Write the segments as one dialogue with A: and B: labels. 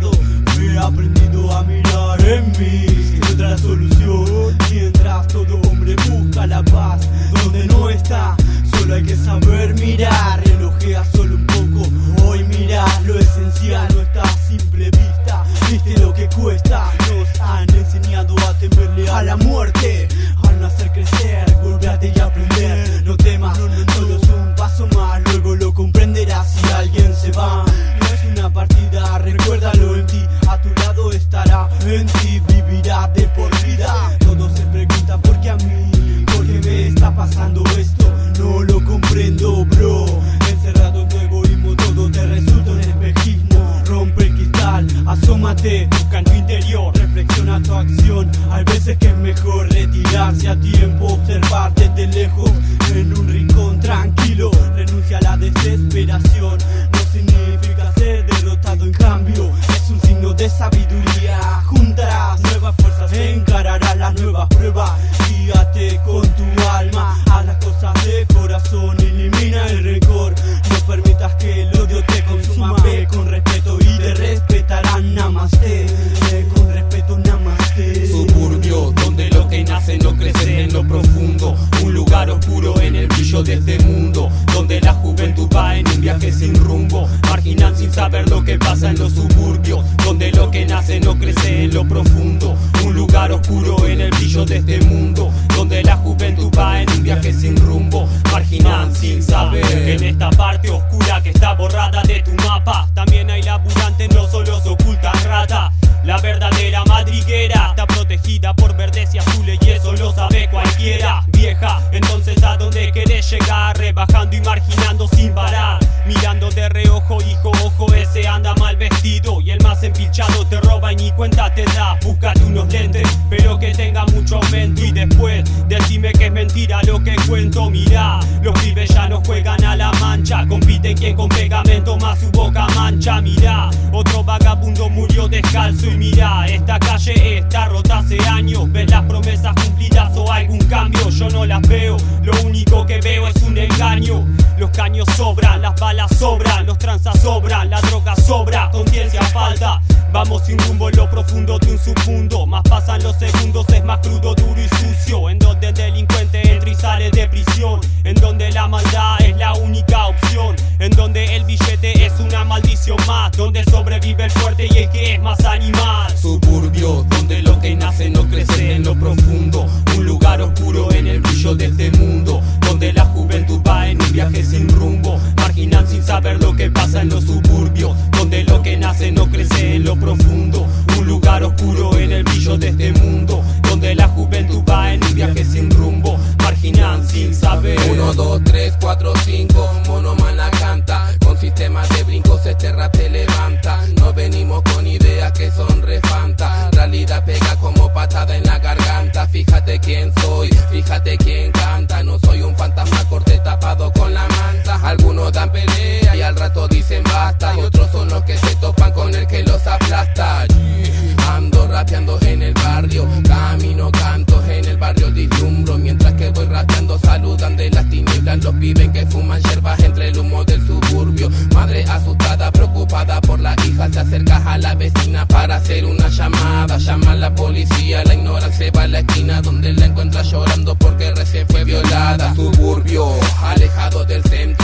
A: pasado. Me
B: aprendí falta. Vamos sin rumbo en lo profundo de un submundo. Más pasan los segundos, es más crudo, duro y sucio. En donde el delincuente entra y sale de prisión. En donde la maldad es la única opción. En donde el billete es una maldición más. Donde sobrevive el fuerte y el que es más animal. Suburbios, donde lo que nace no crece en lo profundo. Un lugar oscuro en el brillo de este mundo. Donde la va en un viaje sin rumbo Marginal sin saber lo que pasa en los suburbios Donde lo que nace no crece en lo profundo Un lugar oscuro en el brillo de este mundo Donde la juventud va en un viaje sin rumbo Marginal sin saber.
C: 1, 2, 3, 4, 5 Monomana canta Con sistemas de brincos este rap se levanta No venimos con ideas que son salida pega como patada en la garganta. Fíjate quién soy, fíjate quién canta. No soy un fantasma corte tapado con la manta. Algunos dan pelea y al rato dicen basta. Y otros son los que se topan con el que los aplasta. Ando rapeando en el barrio, camino cantos en el barrio dislumbro. Mientras que voy rapeando, saludan de las tinieblas los pibes que fuman hierbas entre el humo del suburbio. Madre asustada, preocupada por la hija se acerca a la vecina para hacer una llamada. Llama a la policía, la ignoran, se va a la esquina Donde la encuentra llorando porque recién fue violada. Suburbio, alejado del centro.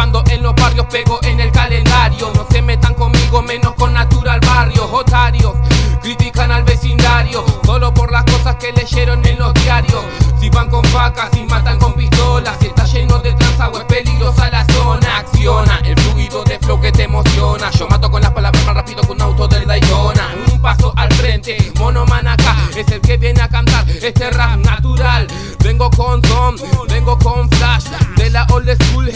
C: Copando en los barrios, pego en el calendario, no se metan conmigo menos con natural barrios, otarios, critican al vecindario, solo por las cosas que leyeron en los diarios, si van con facas y matan con pistolas, si está lleno de transagua es peligrosa la zona, acciona el fluido de flow que te emociona, yo mato con las palabras más rápido que un auto del Daytona, un paso al frente, mono acá es el que viene a cantar este rap natural, vengo con son, vengo con flash, de la old school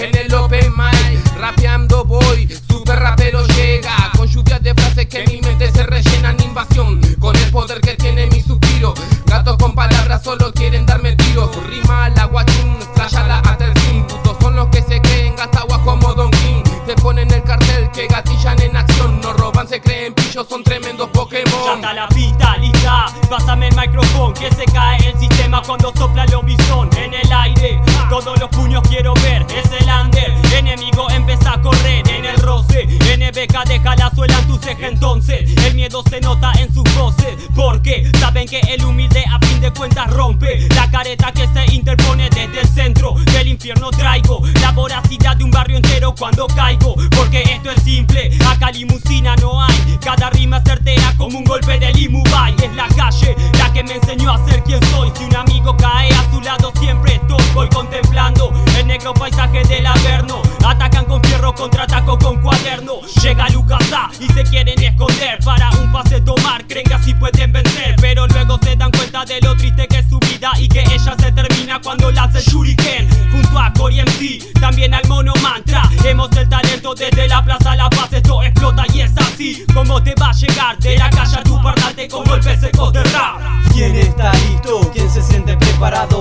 B: atacan con fierro, contraataco con cuaderno, llega Lucas A y se quieren esconder para un pase tomar, creen que así pueden vencer, pero luego se dan cuenta de lo triste que es su vida y que ella se termina cuando lanza el shuriken, junto a Cory MC, también al mono mantra, hemos el talento desde la plaza La Paz, esto explota y es así, como te va a llegar de la calle a tu parlante con golpes secos de rap.
A: ¿Quién está listo? ¿Quién se siente preparado?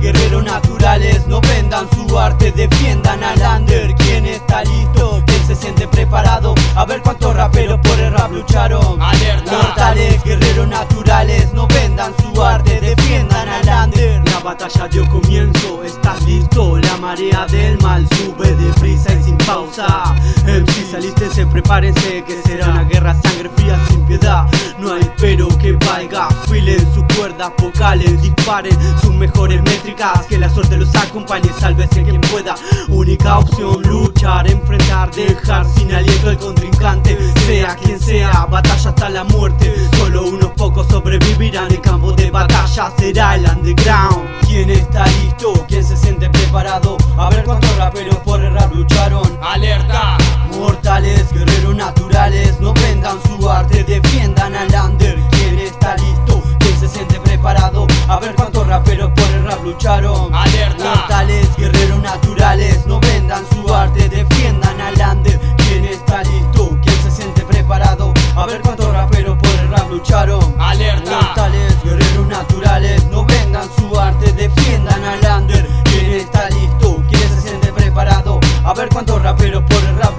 A: Guerreros naturales, no vendan su arte, defiendan al under. ¿Quién está listo? ¿Quién se siente preparado? A ver cuántos raperos por el rap lucharon.
C: Alerta.
A: Mortales, guerreros naturales, no vendan su arte, defiendan al under. La batalla dio comienzo, ¿estás listo? La marea del mal sube deprisa y sin pausa. MC salístense, prepárense, que será una guerra sangre fría sin piedad. No hay pero que valga, filen sus cuerdas vocales, disparen sus mejores métricas. Que la suerte los acompañe, sálvese quien pueda. Única opción, luchar, enfrentar, dejar sin aliento al contrincante. Sea quien sea, batalla hasta la muerte. Solo unos pocos sobrevivirán. El campo de batalla será el underground. ¿Quién está listo? ¿Quién se siente preparado? A ver cuántos raperos por el rap lucharon.
C: alerta,
A: Mortales, guerreros naturales, no vendan su arte, defiendan al under. ¿Quién está listo? ¿Quién se siente preparado? A ver cuántos raperos por el rap lucharon.
C: Alerta.
A: Mortales, guerreros naturales, no vendan su arte, defiendan al under. ¿Quién está listo? ¿Quién se siente preparado? A ver cuántos raperos por el rap lucharon.
C: Alerta.
A: Mortales, guerreros naturales, no vendan su arte, defiendan al under. ¿Quién está listo? ¿Quién se siente preparado? A ver cuántos raperos por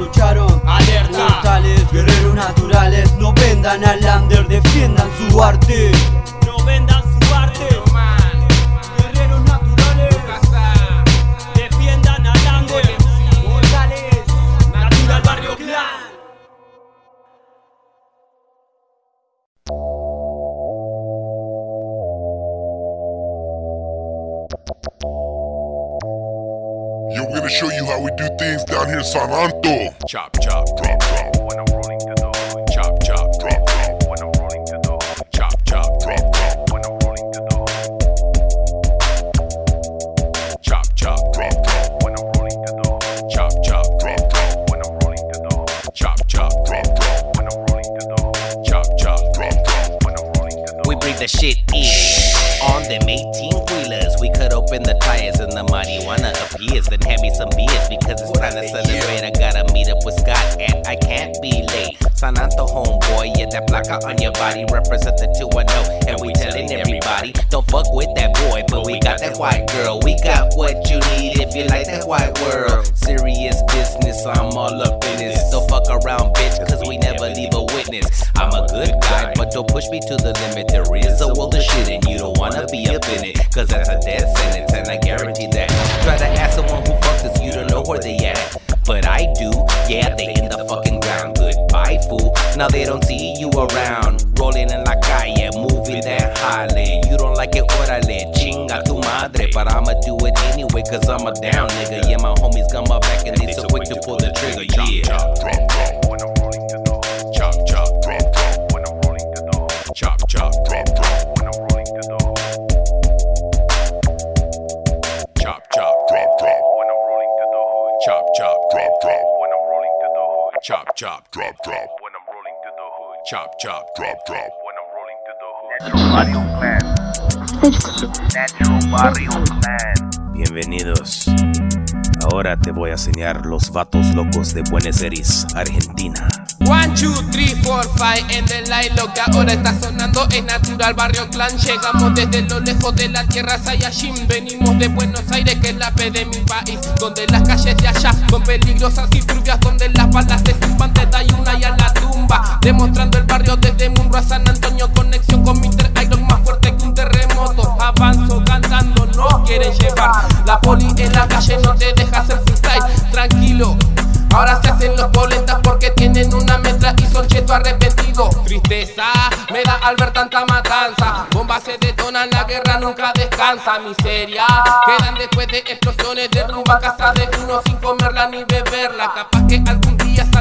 A: lucharon.
C: Alerta.
A: Mortales, guerreros naturales, no vendan al under, defiendan su arte.
B: No vendan su arte,
A: Guerreros naturales,
B: defiendan al under,
A: mortales,
B: natural barrio clan.
D: Yo, we're gonna show you how we do things down here in San Anto.
E: Chop chop drop drop when I'm rolling the dough. Chop chop drop drop when I'm rolling the dough. Chop chop drop drop when I'm rolling the dough. Chop chop drop drop when I'm rolling the dough. Chop chop drop drop when I'm rolling the dough. Chop chop drop drop when I'm rolling the dough. Chop chop drop drop when I'm rolling the dough.
F: We bring the shit in. On them 18 wheelers, we cut open the tires and the marijuana appears. Then hand me some beers because it's time to celebrate. I can't be late. San Anto homeboy, yeah, that placa on your body represent the 210. And we telling everybody, don't fuck with that boy, but we got that white girl. We got what you need if you like that white world. Serious business, I'm all up in it. So fuck around, bitch, cause we never leave a witness. I'm a good guy, but don't push me to the limit. There is a world of shit and you don't wanna be up in it. Cause that's a death sentence, and I guarantee that. Try to ask someone who fucks us, you don't know where they at. But I Now they don't see you around. Rolling in la calle, moving that Harley. You don't like it, orale, chinga tu madre. But I'ma do it anyway, cause I'm a down nigga. Yeah, my homies got my back and they so quick to pull the trigger, yeah.
E: Chop, drop, drop when I'm rolling the door. Chop, chop, drop, drop when I'm rolling the door. Chop, chop, drop, Chop, chop, drop, drop when I'm rolling the door. Chop, chop, drop, drop when I'm rolling the door.
G: Bienvenidos. Ahora te voy a enseñar los vatos locos de Buenos Aires, Argentina.
C: One, two, three, four, five en el line Lo que ahora está sonando es natural. Barrio Clan Llegamos desde lo lejos de la tierra. Sayashin Venimos de Buenos Aires que es la P de mi país. Donde las calles de allá son peligrosas y turbias Donde las balas te zumban te da una y a la tumba. Demostrando el barrio desde Munro a San Antonio Conexión con Mr. Iron más fuerte que un terremoto. Avanzo cantando, no quieren llevar. La poli en la calle no te deja hacer freestyle. Tranquilo Ahora se hacen los polentas porque tienen una mezcla y son cheto arrepentido. Tristeza me da al ver tanta matanza. Bombas se detonan, la guerra nunca descansa. Miseria quedan después de explosiones. Derrumban casa de uno sin comerla ni beberla. Capaz que algún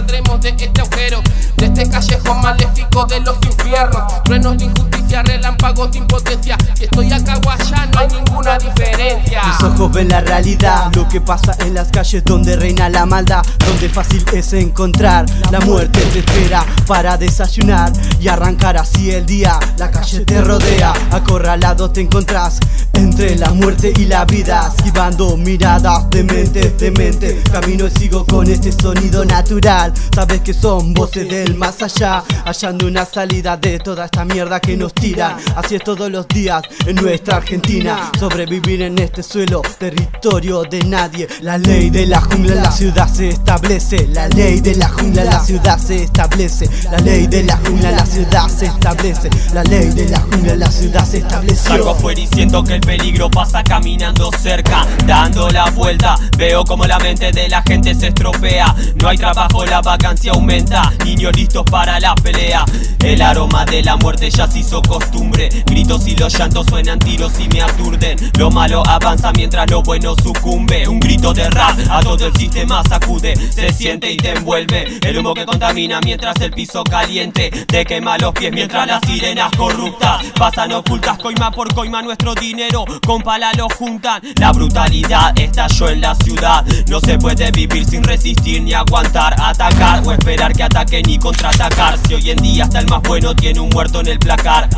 C: de este agujero, de este callejón maléfico de los infiernos. Truenos de injusticia, relámpagos de impotencia. Si estoy acá o allá, no hay ninguna diferencia.
A: Mis ojos ven la realidad, lo que pasa en las calles donde reina la maldad, donde fácil es encontrar la muerte te espera para desayunar y arrancar así el día. La calle te rodea, acorralado te encontrás entre la muerte y la vida, esquivando miradas de mente, de mente. Camino y sigo con este sonido natural. Sabes que son voces del más allá, hallando una salida de toda esta mierda que nos tiran. Así es todos los días en nuestra Argentina. Sobrevivir en este suelo, territorio de nadie. La ley de la jungla la ciudad se establece. La ley de la jungla la ciudad se establece. La ley de la jungla la ciudad se establece. La ley de la jungla la ciudad se estableció.
H: Salgo afuera y siento que el peligro pasa caminando cerca, dando la vuelta. Veo como la mente de la gente se estropea. No hay trabajo, la vacancia aumenta. Niños listos para la pelea. El aroma de la muerte ya se hizo costumbre. Gritos y los llantos suenan tiros y me aturden. Lo malo avanza mientras lo bueno sucumbe. Un grito de rap a todo el sistema sacude. Se siente y te envuelve. El humo que contamina mientras el piso caliente. Te quema los pies mientras las sirenas corruptas pasan ocultas coima por coima nuestro dinero. Con pala lo juntan. La brutalidad estalló en la ciudad. No se puede vivir sin resistir ni aguantar, o esperar que ataquen y contraatacar. Si hoy en día hasta el más bueno tiene un muerto en el placar.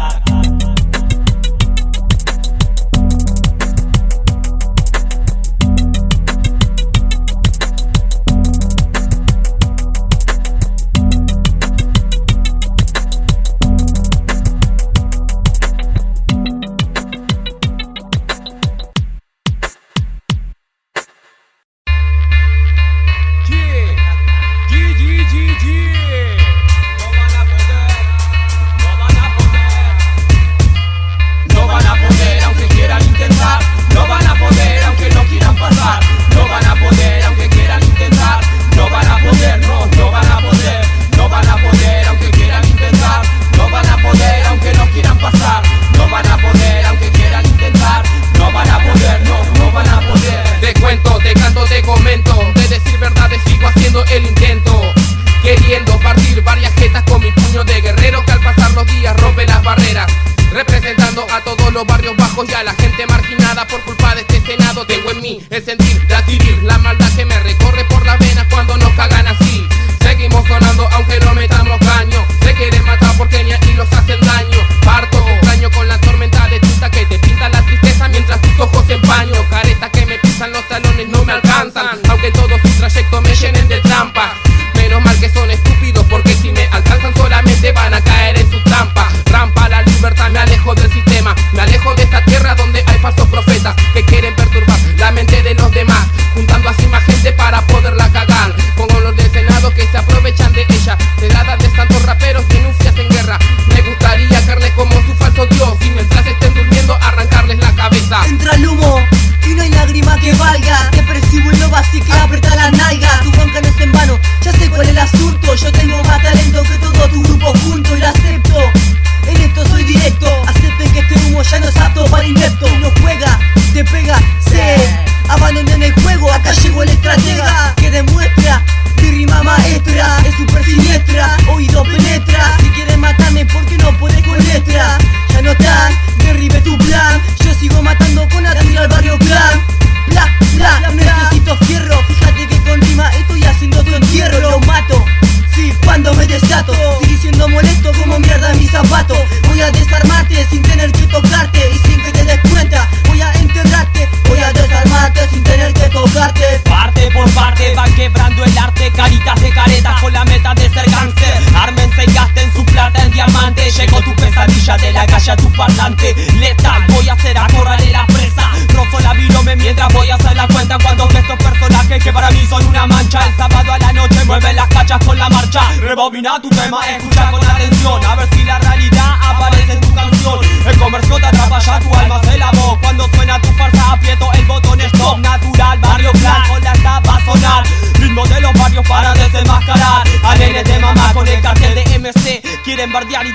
C: Los barrios bajos y a la gente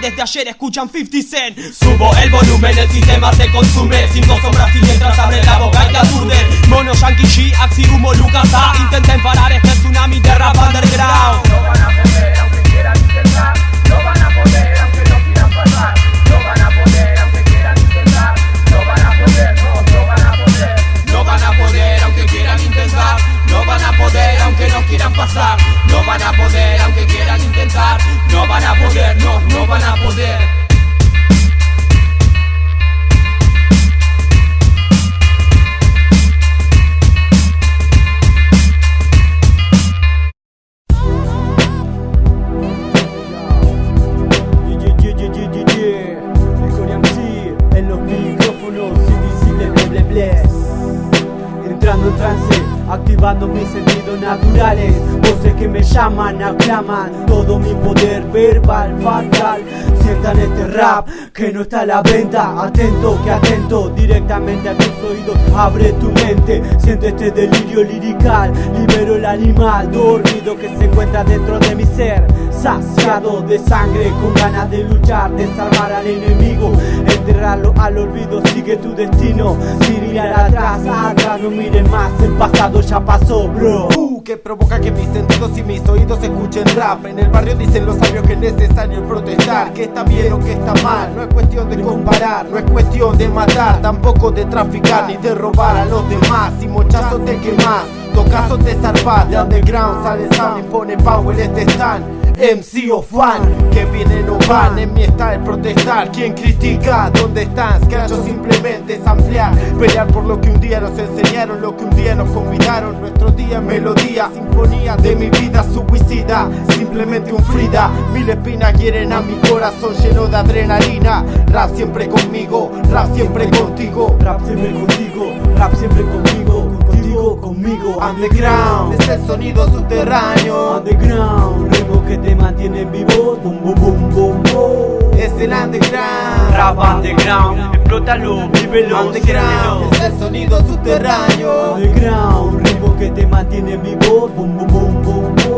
B: desde ayer escuchan 50 Cent. Subo el volumen, el sistema se consume Cinco sombras
A: todo mi poder verbal, fatal. Sientan este rap que no está a la venta. Atento, que atento. Directamente a tus oídos Abre tu mente, siente este delirio lirical. Libero el animal dormido que se encuentra dentro de mi ser Saciado de sangre, con ganas de luchar, desarmar al enemigo. Enterrarlo al olvido, sigue tu destino. Sin mirar atrás, atrás no mires más. El pasado ya pasó, bro.
I: Uh, que provoca que mis sentidos y mis oídos escuchen rap. En el barrio dicen los sabios que es necesario protestar. Que está bien o que está mal, no es cuestión de comparar No es cuestión de matar, tampoco de traficar Ni de robar a los demás, si mochazos te quemas Tocazos te zarpas, de underground sale sound y pone power este stand MC o fan, que vienen o van en mi style protestar. ¿Quién critica? ¿Dónde están? Yo simplemente es ampliar Pelear por lo que un día nos enseñaron, lo que un día nos convidaron Nuestro día, melodía, sinfonía de mi vida suicida Simplemente un Frida, mil espinas quieren a mi corazón lleno de adrenalina. Rap siempre conmigo, rap siempre contigo.
A: Rap siempre contigo, rap siempre conmigo Contigo, conmigo
I: Underground, es el sonido subterráneo.
A: Underground, ritmo que te mantiene vivo. Boom, boom, boom, boom, boom
I: Es el underground.
A: Rap underground, explótalo, vívelo,
I: Underground, es el sonido subterráneo.
A: Underground, ritmo que te mantiene vivo. Boom, boom, boom, boom, boom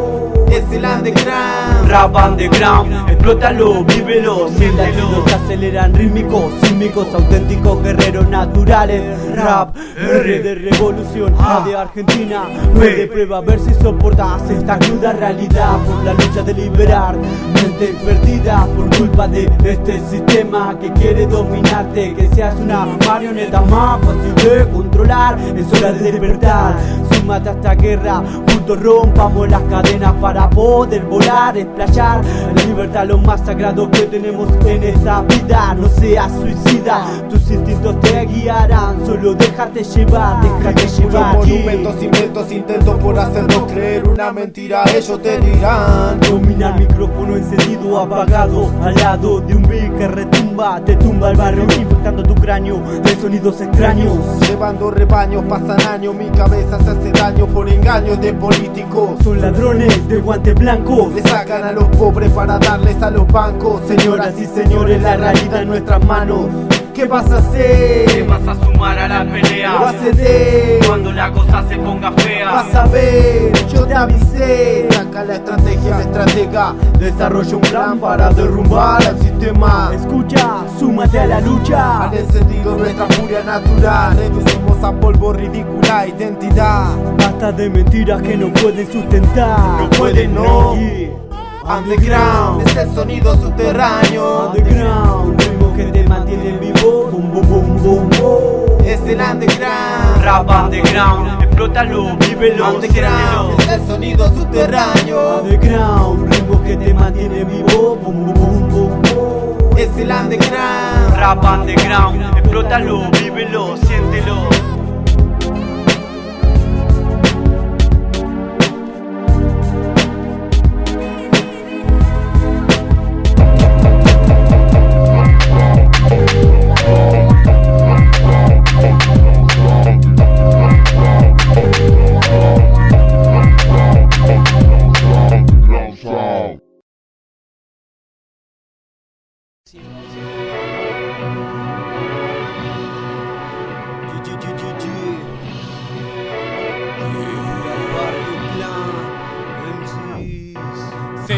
I: Es el underground.
A: Rap underground, explótalo, vívelo Mil latidos se aceleran rítmicos, sísmicos, auténticos guerreros naturales. Rap, R de revolución, A de Argentina. B de prueba, a ver si soportas esta cruda realidad Por la lucha de liberar mentes perdidas Por culpa de este sistema que quiere dominarte Que seas una marioneta más fácil de controlar Es hora de despertar, súmate a esta guerra Juntos rompamos las cadenas para poder volar, explayar La libertad lo más sagrado que tenemos en esta vida. No seas suicida, tus instintos te guiarán. Solo déjate llevar, déjate llevar
I: monumentos, inventos, intentos por hacernos creer una mentira. Ellos te dirán.
A: Domina el micrófono encendido, apagado Al lado de un beat que retumba. Te tumba el barrio infectando tu cráneo De sonidos extraños.
I: Llevando rebaños, pasan años, mi cabeza se hace daño por engaños de políticos.
A: Son ladrones de guantes blancos
I: Le sacan a los pobres para darles a los bancos.
A: Señoras y señores, la realidad en nuestras manos
I: ¿Qué vas a hacer?
A: Te vas a sumar a la pelea.
I: Vas a ceder.
A: Cuando la cosa se ponga fea.
I: Vas a ver, yo te avisé. Saca la estrategia, estratega. Desarrolla un plan para derrumbar al sistema.
A: Escucha, súmate a la lucha.
I: Al encendido nuestra furia natural. Reducimos a polvo ridícula identidad.
A: Basta de mentiras que no pueden sustentar.
I: No pueden, no.
A: Yeah.
I: Underground. Es el sonido subterráneo.
A: Underground, ritmo que te mantiene vivo. Boom, boom, boom, boom, boom
I: Es el underground.
A: Rap underground, explótalo, vívelo,
I: Underground. es el sonido subterráneo.
A: Underground, ritmo que te mantiene vivo. Boom, boom, boom, boom, boom
I: Es el underground.
A: Rap underground, explótalo, vívelo, siéntelo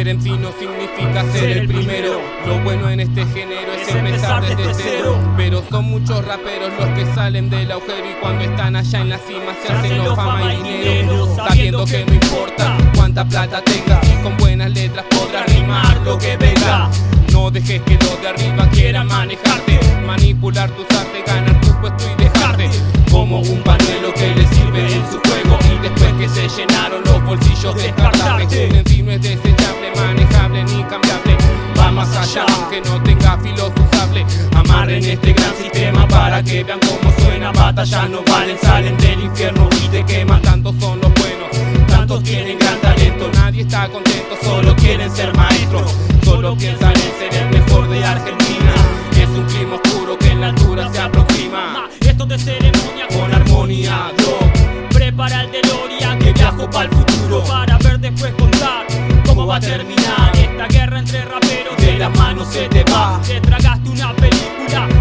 C: Ser MC no significa ser el primero. Lo bueno en este género es empezar desde cero. Pero son muchos raperos los que salen del agujero y cuando están allá en la cima se hacen los fama y dinero. Sabiendo que no importa cuánta plata tengas y con buenas letras podrás rimar lo que venga. No dejes que los de arriba quieran manejarte, manipular tus artes, ganar tu puesto y dejarte como un pañuelo que le sirve en su juego y después que se llenaron los bolsillos descartables. Un en sí no es desechable, manejable ni cambiable. Va más allá aunque no tenga filos usable. Amarren este gran sistema para que vean cómo suena. Batalla no valen, salen del infierno y te queman. Tantos son los buenos, tantos tienen gran talento. Nadie está contento, solo quieren ser maestros. Solo piensan en ser el mejor de Argentina. Es un clima oscuro que en la altura se aproxima.
B: Esto de ceremonia
C: Con armonía, Doc,
B: Prepara el DeLorean
C: que viajo para futuro.
B: Para ver después contar cómo va a terminar Esta guerra entre raperos
C: De la mano se te va,
B: Te tragaste una película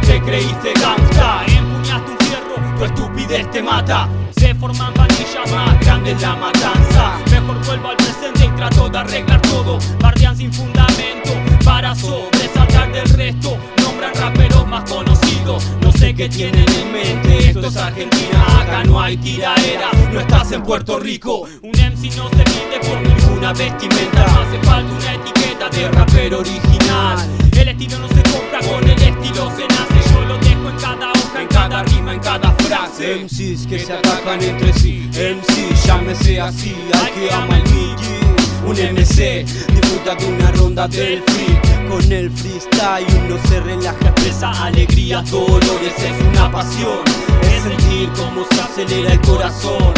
C: te creíste gangsta.
B: Empuñaste un fierro
C: Tu estupidez te mata,
B: Se forman pandillas
C: más grande es la matanza.
B: Mejor vuelvo al presente y trato de arreglar todo Bardean sin fundamento para sobresaltar del resto Nombran raperos más conocidos No sé qué tienen en mente
C: Esto es Argentina, acá no hay tiraera. No estás en Puerto Rico,
B: Un MC no se pide por ninguna
C: una vestimenta.
B: No hace falta una etiqueta De
C: rapero original,
B: El estilo no se compra, con el estilo se nace Yo lo dejo en cada hoja,
C: en cada rima, en cada frase. MCs que se atacan entre sí, MC, llámese así, al que ama el Miki. Un MC, disfruta de una ronda del free. Con el freestyle uno se relaja, expresa alegrías, dolores, es una pasión. Es sentir cómo se acelera el corazón.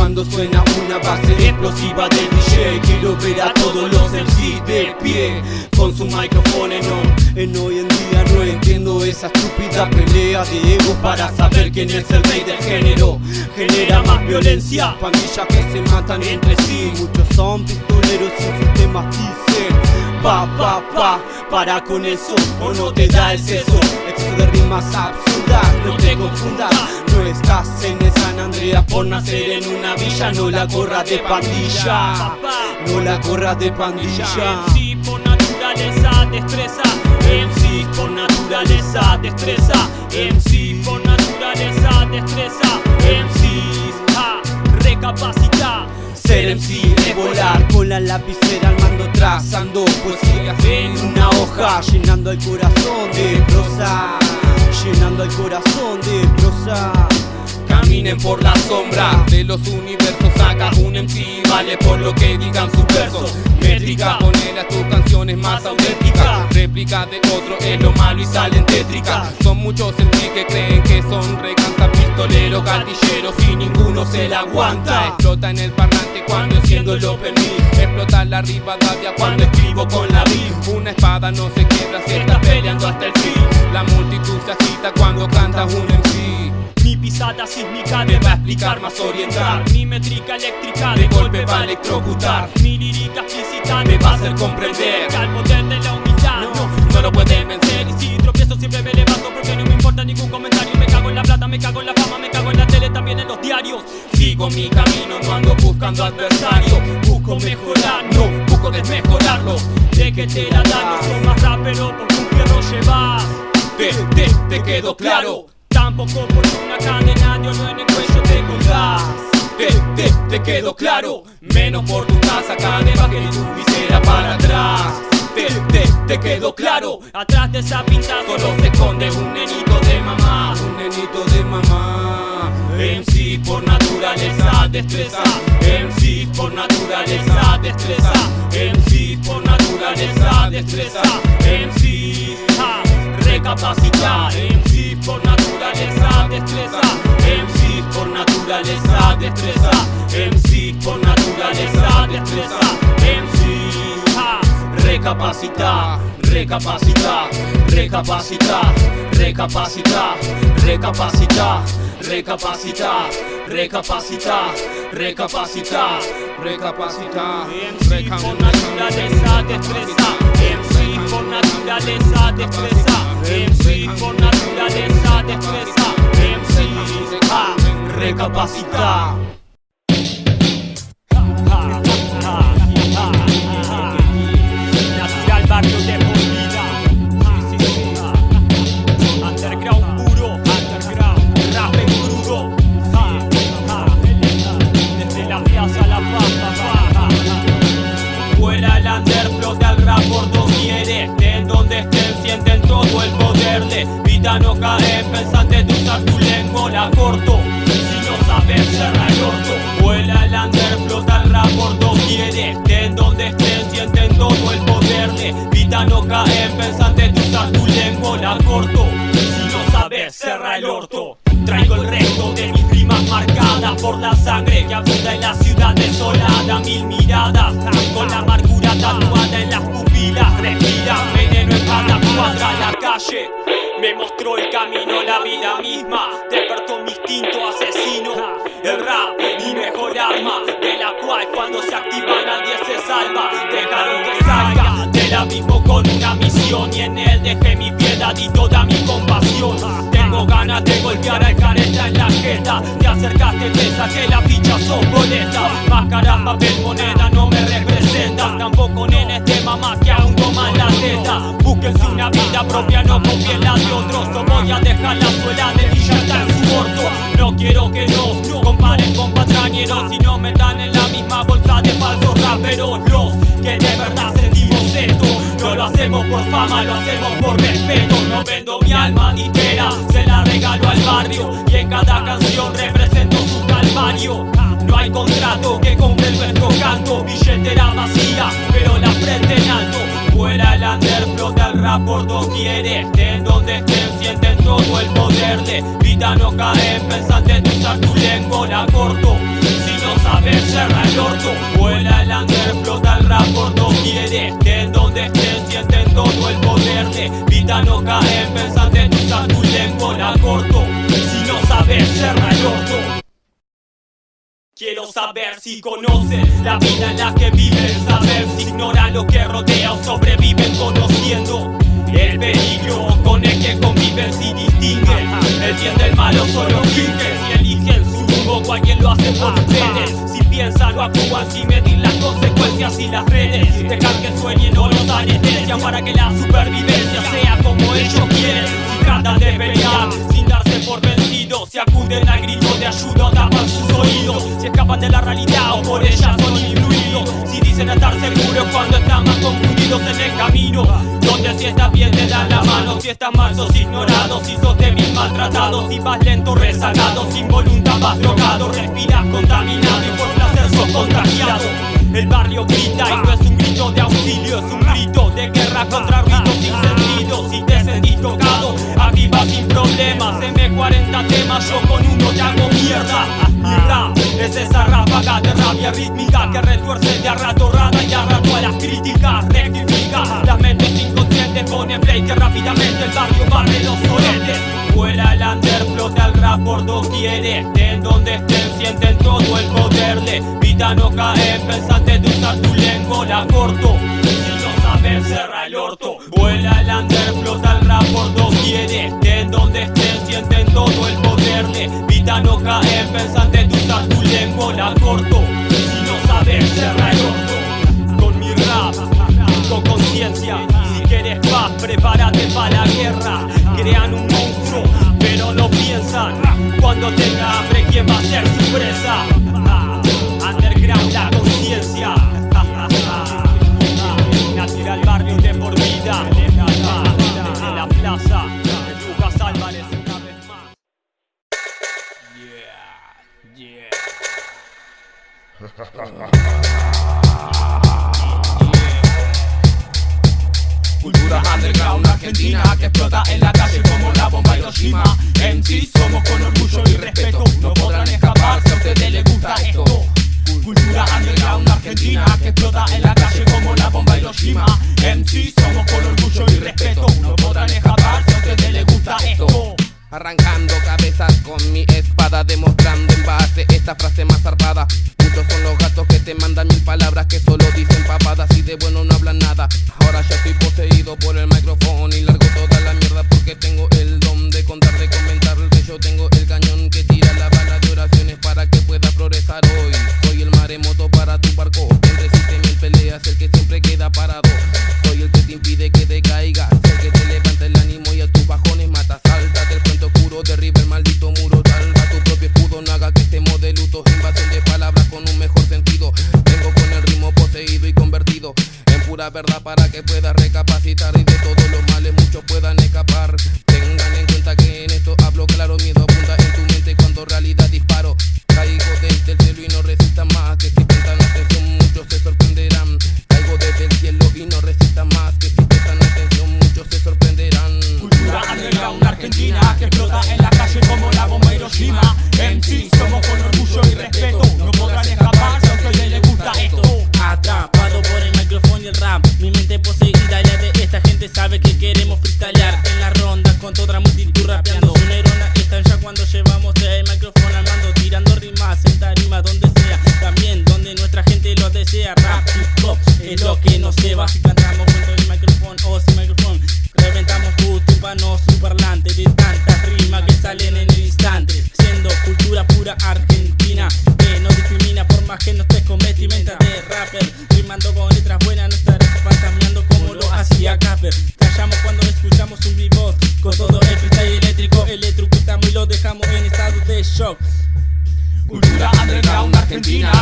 C: Cuando suena una base explosiva del DJ Quiero ver a todos los MC de pie Con su micrófono en on. En hoy en día no entiendo esa estúpida pelea de ego Para saber quién es el rey del género. Genera más violencia Pandillas que se matan entre sí. Muchos son pistoleros sin sistemas dicen Pa, pa, pa, para con eso o no te da el seso. Exceso de rimas absurdas, no te confundas No estás en el San Andreas por nacer en una villa No la corras de pandilla, no la corras de pandilla.
B: MC por naturaleza, destreza MC por naturaleza, destreza MC por naturaleza, destreza MC, ja, recapacita.
C: Ser MC es volar con la lapicera al mando trazando poesías en una hoja Llenando el corazón de prosa Llenando el corazón de prosa Caminen por la sombra de los universos. Saca un MC, vale por lo que digan sus versos. Métrica, ponele a tus canciones más auténticas. Réplica de otro es lo malo y salen tétricas. Son muchos MC que creen que son recantas Pistoleros, gatilleros y ninguno se la aguanta. Explota en el parlante cuando enciendo el open Explota la Rivadavia cuando escribo con la beat Una espada no se quiebra si está peleando hasta el fin. La multitud se agita cuando canta un MC
B: Mi pisada sísmica
C: Me va a explicar más orientar.
B: Mi métrica eléctrica
C: De golpe va a electrocutar.
B: Mi lírica explícita
C: Me va a hacer comprender.
B: Al poder de la humildad
C: No, no lo pueden vencer.
B: Y si tropiezo siempre me levanto porque no me ningún comentario. Me cago en la plata, me cago en la fama, me cago en la tele, también en los diarios. Sigo mi camino, no ando buscando adversario. Busco mejorar, no, busco desmejorarlo. De que te la dan, no soy más rapero porque un fierro llevas. Te, te, te quedó claro Tampoco por una de oro en el cuello te colgás te, te, te quedó claro Menos por tu casa, cadena que tu visera para atrás. Te, te, te quedó claro Atrás de esa pintada solo se esconde un nenito de mamá. Un nenito de mamá. MC por naturaleza destreza. MC por naturaleza destreza. MC por naturaleza destreza. MC ja, recapacita MC por naturaleza destreza. MC por naturaleza destreza. MC por naturaleza destreza. MC ja, recapacita recapacita recapacita recapacita recapacita recapacita recapacita recapacita
C: Recapacita,
B: MC por naturaleza destreza. MC con naturaleza te expresa. MC por naturaleza te expresa. MC, ah, recapacita. Vida no cae, pensante de usar tu lengua la corto. Si no sabes, cerra el orto. Vuela el under, flota el rap por doquier Estén donde estén, sienten todo el poder. De Vida no cae, pensante de usar tu lengua la corto. Si no sabes, cerra el orto. Traigo el resto de mis rimas marcadas por la camino, la vida misma. Despertó mi instinto asesino. El rap, mi mejor arma, de la cual cuando se activa nadie se salva. Dejaron que salga del abismo con una misión y en él dejé mi piedad y toda mi compasión. Tengo ganas de golpear al careta en la jeta Te acercaste, te saqué la ficha, sos boleta Máscara, papel, moneda no me representan Tampoco nenes de mamá que aún toman la teta Búsquense una vida propia, no confíen la de otros. O voy a dejar la suela de Villata en su orto No quiero que nos comparen con patrañeros Y no metan en la misma bolsa de falsos raperos. Los que de verdad sentimos esto No lo hacemos por fama, lo hacemos por respeto. No vendo mi alma entera, se la regalo al barrio Y en cada canción represento su calvario. No hay contrato que compre nuestro canto Billetera vacía, pero la frente en alto. Fuera el under, rap por doquier Estén donde estén, sienten todo el poder de Vida no cae, pensante de usar tu lengua, la corto. Si no sabes, cerra el orto Vuela el under, flota el rap por doquier Estén donde estén, sienten todo el poder de Vida no cae, pensante de usar tu lengua, la corto. Si no sabes, cerra el orto. Quiero saber si conocen la vida en la que viven Saber si ignoran lo que rodea o sobreviven conociendo el peligro con el que conviven si distinguen El bien del malo solo fingen Si eligen su rumbo cualquier lo hace por ustedes Si piensan o actúan sin medir las consecuencias y las redes. Dejan que sueñen o los anestesian para que la supervivencia sea como ellos quieren. Si tratan de pelear sin darse por vencidos Si acuden al grito de ayuda tapan sus oídos. Si escapan de la realidad o por ella son Si dicen estar seguros cuando están más confundidos en el camino. Donde si estás bien te dan la mano. Si estás mal sos ignorado. Si sos débil maltratado. Si vas lento rezagado. Sin voluntad vas drogado. Respiras contaminado y por placer sos contagiado. El barrio grita y no es un grito de auxilio Es un grito de guerra contra ruidos sin sentido Si te sentís tocado vas sin problemas M40 temas yo con uno te hago mierda. Mi rap es esa ráfaga de rabia rítmica Que retuerce de a rato rada y a rato a las críticas Rectifica. Las mentes inconscientes Pone play que rápidamente el barrio barre los soletes Vuela el under, flota el rap por doquier Estén donde estén, sienten todo el poder de Vida no cae, pensante de usar tu lengua, la corto. Si no sabes, cerra el orto. Vuela el under, flota rap por doquier Estén donde estén, sienten todo el poder. De Vida no caer, pensante de usar tu lengua La corto, si no sabes, cerra el orto Con mi rap, con conciencia. Si quieres paz, prepárate para la guerra. Crean un monstruo, pero no piensan. Cuando tenga hambre, ¿quién va a ser su presa?
C: Cultura underground argentina que explota en la calle como la bomba Hiroshima. En sí somos con orgullo y respeto. No podrán escapar si a ustedes les gusta esto. Cultura underground argentina que explota en la calle como la bomba Hiroshima. En sí somos con orgullo y respeto. No podrán escapar si a ustedes les gusta esto Arrancando cabezas con mi espada Demostrando en base esta frase más zarpada. Muchos son los gatos que te mandan mil palabras Que solo dicen papadas y de bueno no hablan nada. Ahora ya estoy poseído por el micrófono Y largo toda la mierda porque tengo el don de contar, de comentar Que yo tengo el cañón que tira la bala de oraciones Para que pueda progresar. Hoy Soy el maremoto para tu barco Quien resiste mil peleas, el que siempre queda parado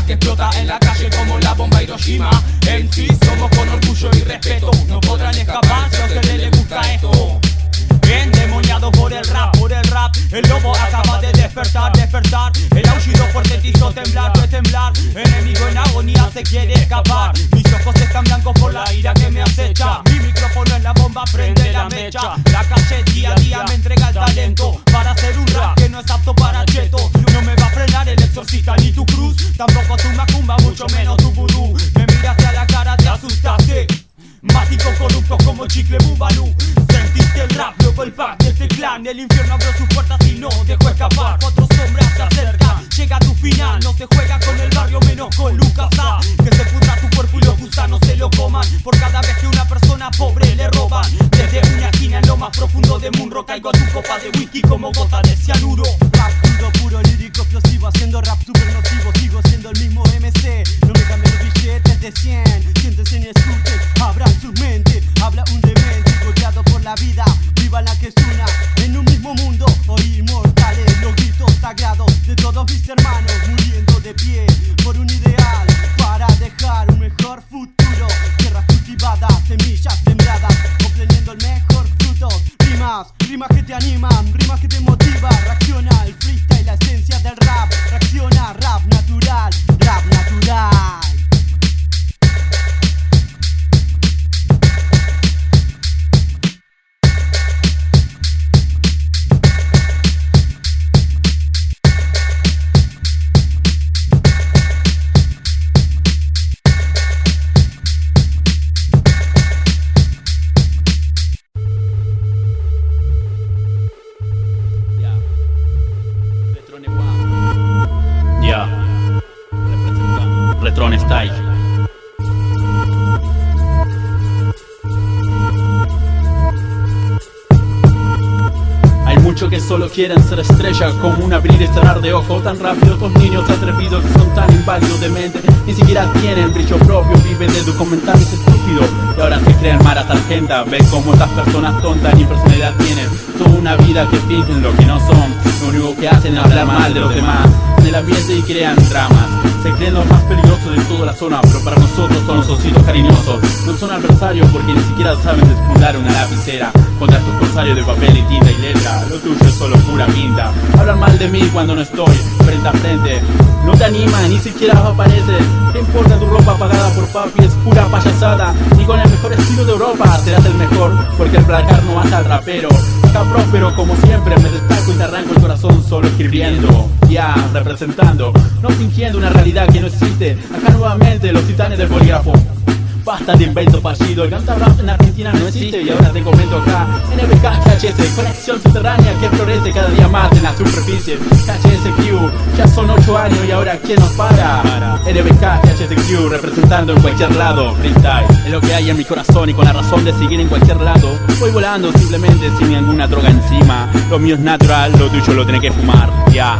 C: que
B: explota en la calle como la bomba Hiroshima. En sí somos con orgullo y respeto. No podrán escapar si a ustedes les gusta esto
J: Por el rap, por el
B: rap. El lobo acaba de despertar, despertar. El aullido fuerte te hizo temblar, fue temblar. Enemigo en agonía se quiere escapar. Mis ojos están blancos por la ira que me acecha. Mi micrófono es la bomba, prende la mecha. La calle día a día me entrega el talento Para hacer un rap que no es apto para cheto. No me va a frenar el exorcista ni tu cruz. Tampoco tu macumba, mucho menos tu vudú. Me miraste a la cara, te asustaste Mágico corrupto como chicle bubalú Sentiste el rap, luego el pack de este clan. El infierno abrió sus puertas y no dejó escapar. Cuatro sombras se acercan, llega tu final No se juega con el barrio menos con Lucas A. Que se pudra tu cuerpo y los gusanos se lo coman. Por cada vez que una persona pobre le roban. Desde una esquina en lo más profundo de Munro Caigo a tu copa de whisky como gota de cianuro.
A: Rap puro, puro, lírico, explosivo Haciendo rap super nocivo. Sigo siendo el mismo MC No me cambian los billetes de 100 Siéntense y escuchen Abran su mente. Habla un demente Golpeado por la vida. Viva la que es una En un mismo mundo Hoy inmortales. Los gritos sagrados De todos mis hermanos Muriendo de pie Por un ideal Para dejar un mejor futuro. Tierras cultivadas Semillas sembradas Obteniendo el mejor fruto. Rimas, rimas que te animan Rimas que te motivan. Reacciona el freestyle La esencia
K: Como un abrir y cerrar de ojos. Tan rápido Estos niños atrevidos que son tan inválidos de mente. Ni siquiera tienen brillo propio, viven de documentales estúpidos Y ahora se creen mara tarjeta Ven cómo estas personas tontas ni personalidad tienen. Toda una vida que fingen lo que no son. Lo único que hacen es hablar mal de los demás. En el ambiente y crean dramas. Se creen los más peligrosos de toda la zona Pero para nosotros son los ositos cariñosos. No son adversarios porque ni siquiera saben despuntar una lapicera Contra estos corsarios de papel Tuyo es solo pura pinta. Hablan mal de mí cuando no estoy frente a frente. No te anima, ni siquiera apareces ¿Qué importa tu ropa pagada por papi? Es pura payasada. Ni con el mejor estilo de Europa serás el mejor Porque el placar no mata al rapero. Acá próspero como siempre me destaco y te arranco el corazón solo escribiendo Ya, representando, no fingiendo una realidad que no existe. Acá nuevamente los titanes del bolígrafo Basta de invento fallido, el canta rap en Argentina no existe y ahora te comento acá. NBK KHS, conexión subterránea que florece cada día más en la superficie. KHSQ, ya son 8 años y ahora ¿quién nos para? NBK KHSQ, representando en cualquier lado, freestyle. Es lo que hay en mi corazón y con la razón de seguir en cualquier lado. Voy volando simplemente sin ninguna droga encima. Lo mío es natural, lo tuyo lo tenés que fumar, ya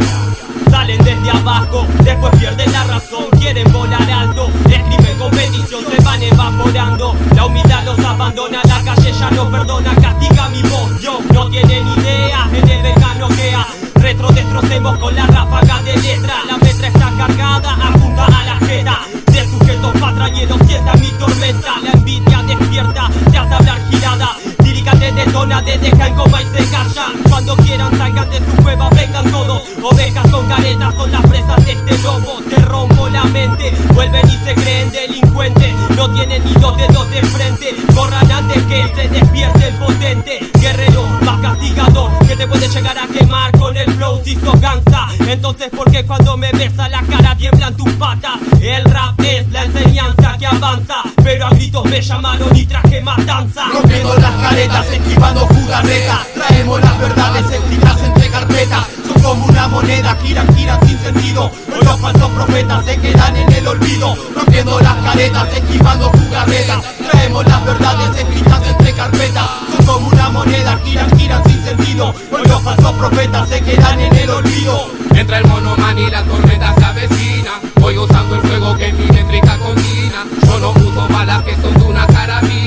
B: Salen desde abajo, después pierden la razón Quieren volar alto, escriben competición Se van evaporando, la humildad los abandona La calle ya no perdona, castiga mi voz Yo no tienen idea, en el no queda Retro destrocemos con la ráfaga de letra La metra está cargada, apunta a la jeta De sujetos patrañeros, sienta mi tormenta La envidia despierta, te hace hablar girada Lírica te detona, en coma y se Cuando quieran salgan de su cueva, vengan todos. Ovejas con caretas son las presas de este lobo Te rompo la mente, vuelven y se creen delincuentes. No tienen ni dos dedos de frente. Corran antes que se despierte el potente. Guerrero más castigador Que te puede llegar a quemar con el flow si sos gangsta. Entonces ¿por qué cuando me besa la cara tiemblan tus patas? El rap es la enseñanza que avanza Pero a gritos me llamaron y traje matanza.
H: Rompiendo las caretas, esquivando jugarretas Traemos las verdades escritas entre carpetas. Son como una moneda, giran, giran sin sentido. Los falsos profetas se quedan en el olvido. Rompiendo las caretas, esquivando jugarretas Traemos las verdades escritas entre carpetas. Son como una moneda, giran, giran sin sentido. Los falsos profetas se quedan en el olvido.
C: Entra el monoman y la tormenta se avecina. Voy usando el fuego que mi métrica combina. Yo no uso balas que son de una carabina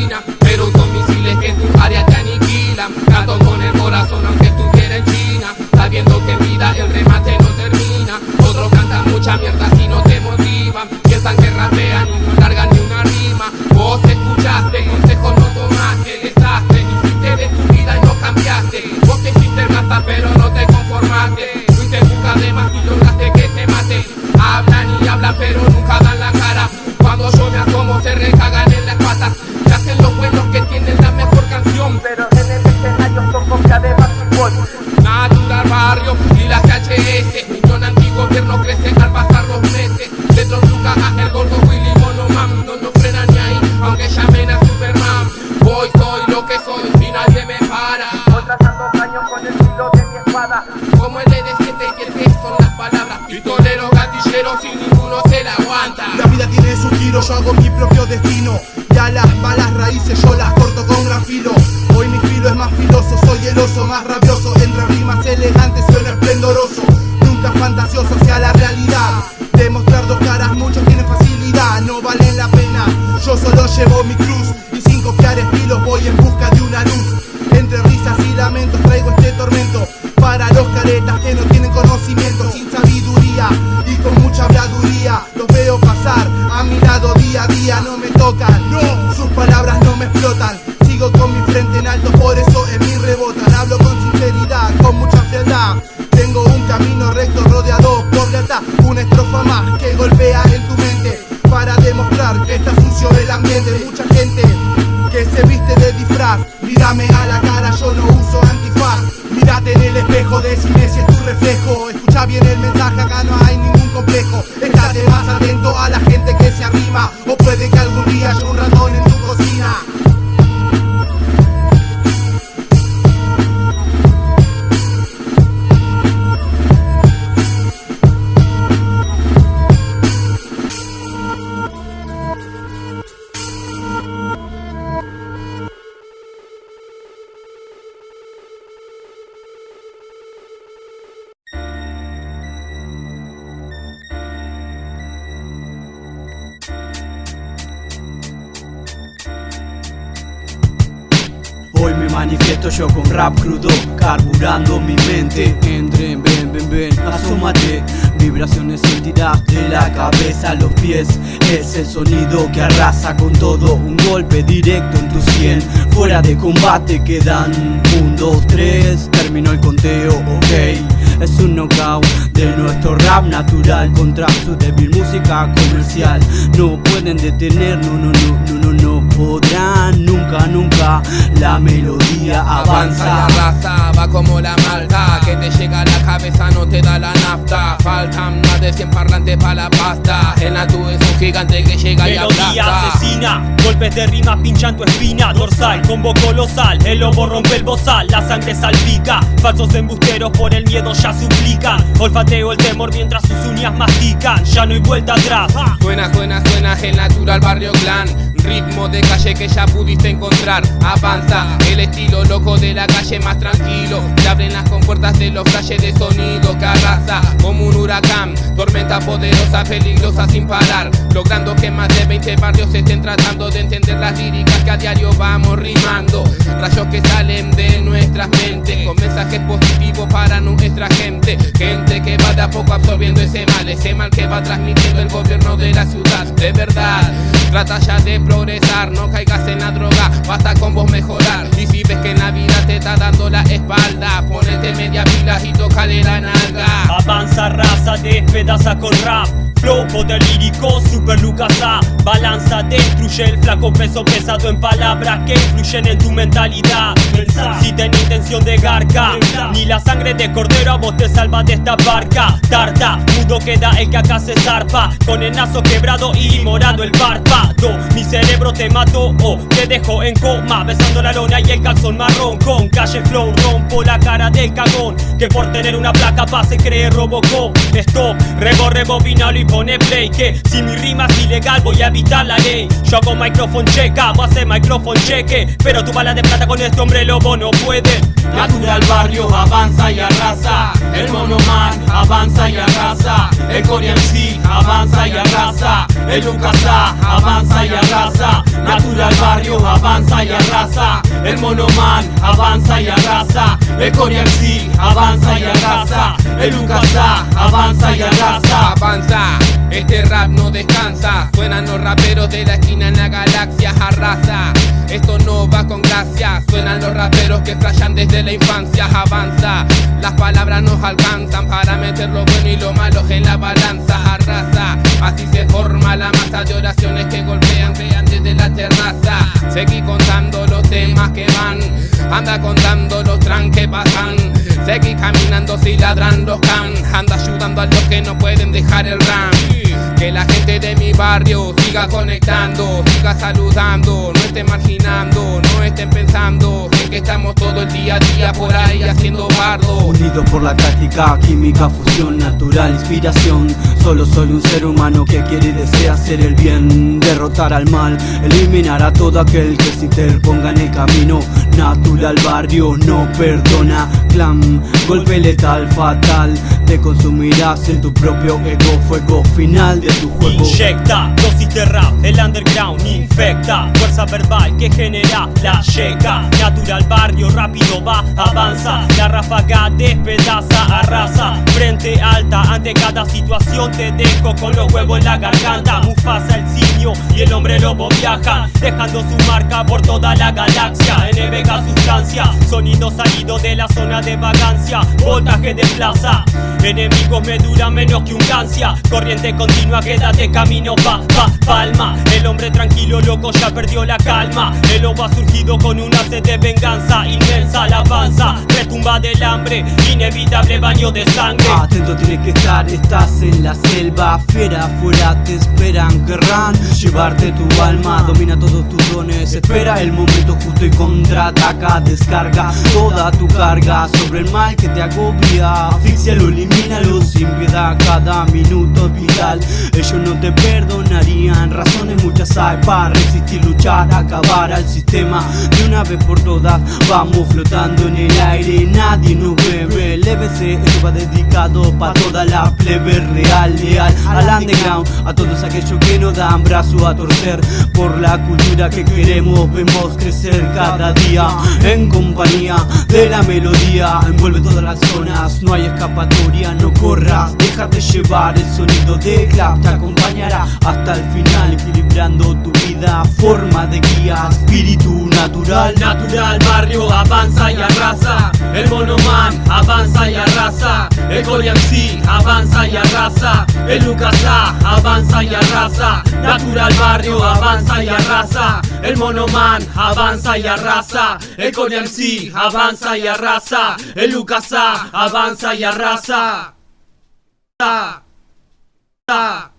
C: corazón aunque estuviera en China Sabiendo que en vida el remate no termina. Otros cantan mucha mierda si las
L: malas raíces yo las corto con gran filo. Hoy mi filo es más filoso, soy el oso más rabioso. Entre rimas elegantes suena esplendoroso. Nunca fantasioso hacia la realidad. Demostrar dos caras, muchos tienen facilidad, no valen la pena. Yo solo llevo mi cruz y sin copiar estilos voy en busca de una luz. Entre risas y lamentos traigo este tormento para los caretas que no tienen conocimiento, sin sabiduría
A: Manifiesto yo con rap crudo, carburando mi mente. Entren, ven, ven, ven, asómate. Vibraciones sentirás de la cabeza a los pies. Es el sonido que arrasa con todo. Un golpe directo en tu sien. Fuera de combate quedan un, dos, tres. Terminó el conteo, ok. Es un knockout de nuestro rap natural contra su débil música comercial. No pueden detener, no, no, no, no, no, no podrán nunca, nunca. La melodía
C: Avanza y
A: avanza.
C: arrasa, va como la malta Que te llega a la cabeza, no te da la nafta Faltan más de 100 parlantes para la pasta El Natu es un gigante que llega y
B: Melodía
C: aplasta
B: asesina, golpes de rima pinchan tu espina dorsal, combo colosal, el lobo rompe el bozal, la sangre salpica, falsos embusteros por el miedo ya suplican, olfateo el temor mientras sus uñas mastican, ya no hay vuelta atrás.
C: Suena, suena, suena el natural barrio clan Ritmo de calle que ya pudiste encontrar. Avanza, el estilo loco de la calle más tranquilo. Se abren las compuertas de los flashes de sonido que arrasa Como un huracán, tormenta poderosa, peligrosa sin parar. Logrando que más de 20 barrios estén tratando de entender las líricas que a diario vamos rimando. Rayos que salen de nuestras mentes Con mensajes positivos para nuestra gente. Gente que va de a poco absorbiendo ese mal Ese mal que va transmitiendo el gobierno de la ciudad. De verdad, trata ya de progresar No caigas en la droga, basta con vos mejorar Y si ves que la vida te está dando la espalda Ponete media pilas y tocale la nalga
B: Avanza, raza, despedaza con rap. Flow, poder lírico, super Lucas A. Balanza, destruye el flaco peso pesado en palabras que influyen en tu mentalidad. Si tenés intención de garca, ni la sangre de cordero a vos te salva de esta barca. Tarta, mudo queda el que acá se zarpa. Con el nazo quebrado y morado el párpado. Mi cerebro te mató o te dejo en coma. Besando la lona y el calzón marrón. Con calle flow rompo la cara del cagón. Que por tener una placa pase cree Robocop. Stop, rebo, rebobinalo y pone play. Que si mi rima es ilegal voy a evitar la ley. Yo hago microphone checa, vos haces microphone cheque. Pero tu bala de plata con este hombre lobo no puede.
A: Natural barrio avanza y arrasa. El monoman avanza y arrasa. El Korean C avanza y arrasa. El Lucasa avanza y arrasa. Natural barrio avanza y arrasa. El monoman avanza y arrasa. El Korean C avanza y arrasa. El Lucasa avanza y arrasa.
C: Avanza, este rap no descansa. Suenan los raperos de la esquina en la galaxia Arrasa, esto no va con gracia. Suenan los raperos que flashan desde la infancia. Avanza, las palabras nos alcanzan Para meter lo bueno y lo malo en la balanza. Arrasa, así se forma la masa de oraciones que golpean Vean desde la terraza. Seguí contando los temas que van Anda contando los tran que pasan. Seguí caminando si ladran los can Anda ayudando a los que no pueden dejar el ram Que la gente de mi barrio siga conectando Siga saludando, no estén marginando No estén pensando. en que estamos todo el día a día por ahí haciendo bardo
A: Unidos por la táctica, química, fusión, natural, inspiración. Solo soy un ser humano que quiere y desea hacer el bien, derrotar al mal, eliminar a todo aquel que se interponga en el camino. Natural barrio no perdona, clan, golpe letal, fatal. Te consumirás en tu propio ego, fuego final de tu juego.
B: Inyecta dosis de rap, el underground infecta Fuerza verbal que genera la checa Natural barrio rápido va, avanza. La ráfaga despedaza, arrasa. Frente alta ante cada situación Te dejo con los huevos en la garganta. Mufasa el simio y el hombre lobo viaja Dejando su marca por toda la galaxia. En Vega sustancia, sonido salido de la zona de vagancia. Voltaje de plaza. Enemigos me duran menos que un gancia. Corriente continua, quédate camino pa, pa, palma. El hombre tranquilo, loco, ya perdió la calma. El lobo ha surgido con una sed de venganza szansa, immensa lawansa retumba del hambre Inevitable baño de sangre.
A: Atento tienes que estar, estás en la selva. Fiera afuera te esperan, querrán Llevarte tu alma, domina todos tus dones Espera el momento justo y contraataca Descarga toda tu carga sobre el mal que te agobia. Asfixia lo limita Discrimínalo sin piedad, cada minuto es vital. Ellos no te perdonarían, razones muchas hay para resistir, luchar, acabar al sistema De una vez por todas, vamos flotando en el aire Nadie nos ve, el EBC esto va dedicado para toda la plebe real, leal. Al underground, a todos aquellos que nos dan brazo a torcer. Por la cultura que queremos, vemos crecer cada día. En compañía de la melodía, envuelve todas las zonas. No hay escapatoria, no corras, déjate llevar El sonido de clap te acompañará hasta el final Equilibrando tu vida, forma de guía, espíritu natural.
H: Natural, barrio, avanza y arrasa El monoman, avanza y arrasa. El MC, avanza y arrasa. El Lucas avanza y arrasa. Natural, barrio, avanza y arrasa. El monoman, avanza y arrasa. El MC, avanza y arrasa. El Lucas avanza y arrasa. Ta, ta.